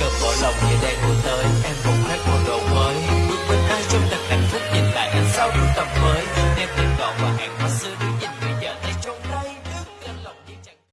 Cầm bỏ lòng về đây cô tới Em vùng hát một đồ mới. Bước bên ai trong thật hạnh phúc Nhìn lại anh sau trong tầm